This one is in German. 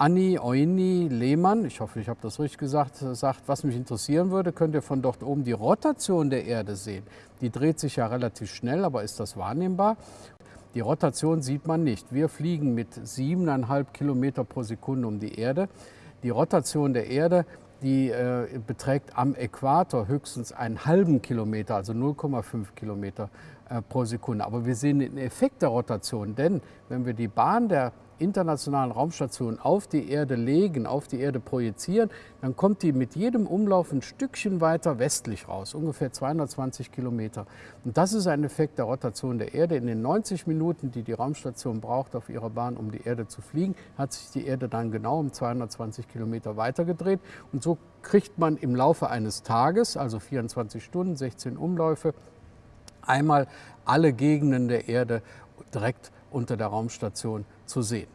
Anni Oini Lehmann, ich hoffe, ich habe das richtig gesagt, sagt, was mich interessieren würde, könnt ihr von dort oben die Rotation der Erde sehen. Die dreht sich ja relativ schnell, aber ist das wahrnehmbar? Die Rotation sieht man nicht. Wir fliegen mit siebeneinhalb Kilometer pro Sekunde um die Erde. Die Rotation der Erde die äh, beträgt am Äquator höchstens einen halben Kilometer, also 0,5 Kilometer äh, pro Sekunde. Aber wir sehen den Effekt der Rotation, denn wenn wir die Bahn der internationalen Raumstation auf die Erde legen, auf die Erde projizieren, dann kommt die mit jedem Umlauf ein Stückchen weiter westlich raus, ungefähr 220 Kilometer. Und das ist ein Effekt der Rotation der Erde. In den 90 Minuten, die die Raumstation braucht auf ihrer Bahn, um die Erde zu fliegen, hat sich die Erde dann genau um 220 Kilometer weitergedreht. Und so kriegt man im Laufe eines Tages, also 24 Stunden, 16 Umläufe, einmal alle Gegenden der Erde direkt unter der Raumstation zu sehen.